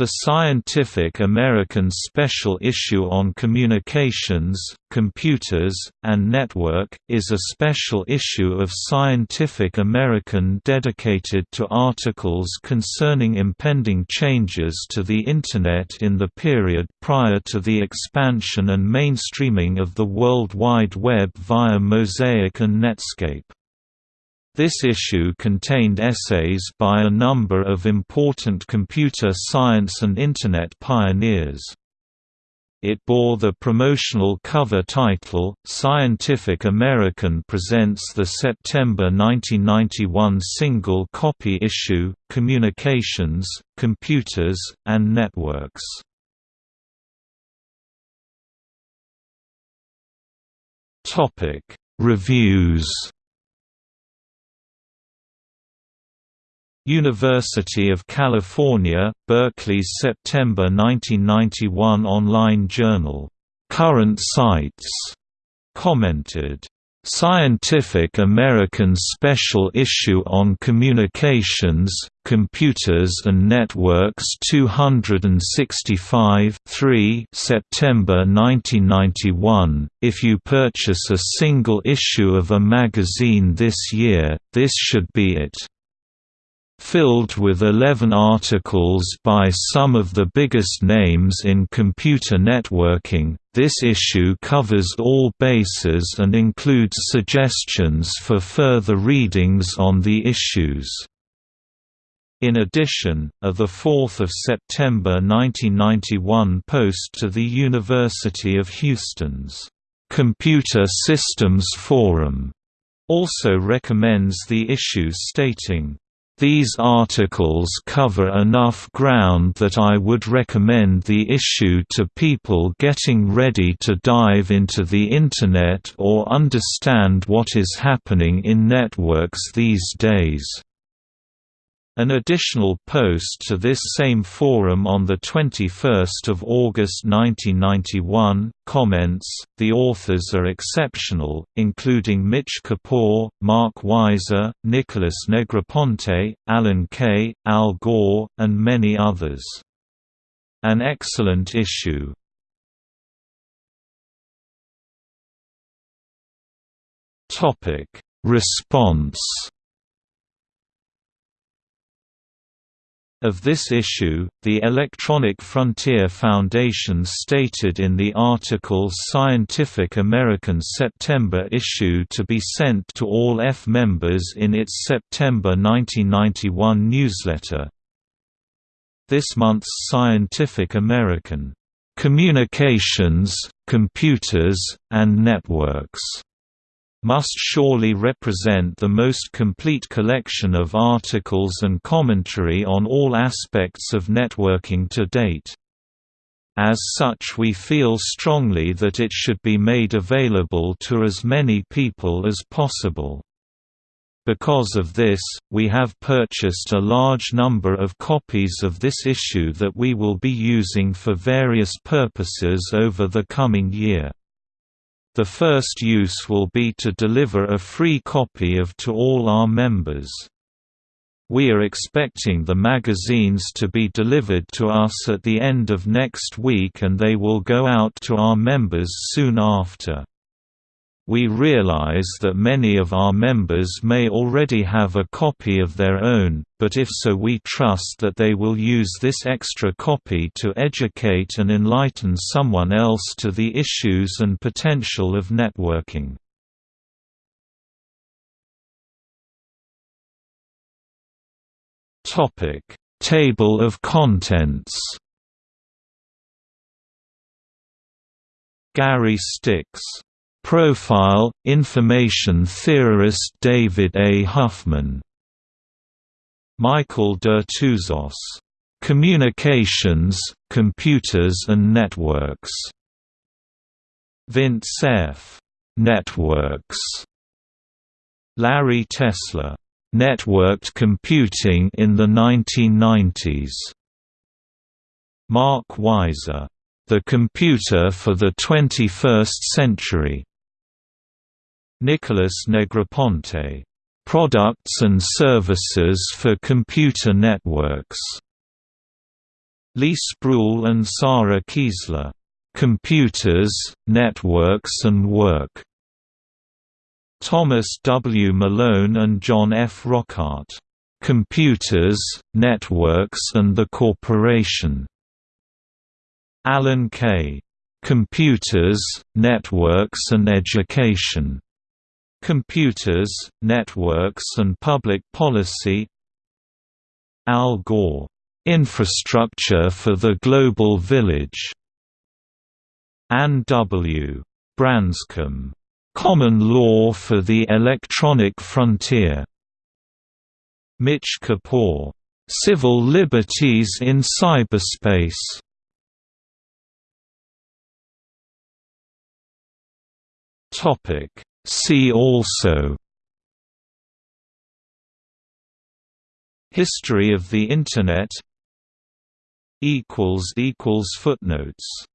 The Scientific American Special Issue on Communications, Computers, and Network, is a special issue of Scientific American dedicated to articles concerning impending changes to the Internet in the period prior to the expansion and mainstreaming of the World Wide Web via Mosaic and Netscape. This issue contained essays by a number of important computer science and Internet pioneers. It bore the promotional cover title, Scientific American presents the September 1991 single copy issue, Communications, Computers, and Networks. Reviews University of California, Berkeley's September 1991 online journal, "'Current Cites' commented, Scientific American Special Issue on Communications, Computers and Networks 265 3 September 1991. If you purchase a single issue of a magazine this year, this should be it filled with 11 articles by some of the biggest names in computer networking. This issue covers all bases and includes suggestions for further readings on the issues. In addition, a 4 September 1991 post to the University of Houston's Computer Systems Forum also recommends the issue stating, these articles cover enough ground that I would recommend the issue to people getting ready to dive into the Internet or understand what is happening in networks these days. An additional post to this same forum on 21 August 1991, comments, the authors are exceptional, including Mitch Kapor, Mark Weiser, Nicholas Negroponte, Alan Kay, Al Gore, and many others. An excellent issue. Response Of this issue, the Electronic Frontier Foundation stated in the article Scientific American September issue to be sent to all EFF members in its September 1991 newsletter. This month's Scientific American, "'Communications, Computers, and Networks' must surely represent the most complete collection of articles and commentary on all aspects of networking to date. As such we feel strongly that it should be made available to as many people as possible. Because of this, we have purchased a large number of copies of this issue that we will be using for various purposes over the coming year. The first use will be to deliver a free copy of to all our members. We are expecting the magazines to be delivered to us at the end of next week and they will go out to our members soon after. We realize that many of our members may already have a copy of their own, but if so we trust that they will use this extra copy to educate and enlighten someone else to the issues and potential of networking. Table of contents Gary Stix Profile, information theorist David A. Huffman. Michael Dertouzos, "'Communications, Computers and Networks' Vint Cerf, "'Networks' Larry Tesler, "'Networked Computing in the 1990s' Mark Weiser, "'The Computer for the 21st Century' Nicholas Negroponte, "Products and Services for Computer Networks", Lee Sproull and Sara Kiesler. Computers, Networks and Work. Thomas W. Malone and John F. Rockart. Computers, Networks and the Corporation. Alan Kay. Computers, Networks and Education. Computers, Networks and Public Policy Al Gore. Infrastructure for the Global Village. Anne W. Branscomb. Common Law for the Electronic Frontier. Mitch Kapor. Civil Liberties in Cyberspace. Topic. See also History of the Internet Footnotes